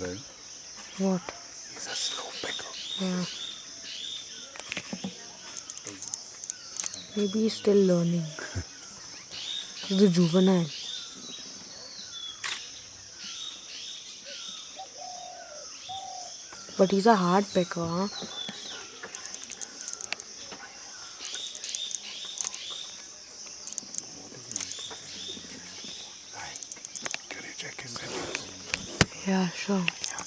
Well, What? he's a slow picker. Yeah. Maybe he's still learning. He's a juvenile. But he's a hard picker, huh? Check his 接受。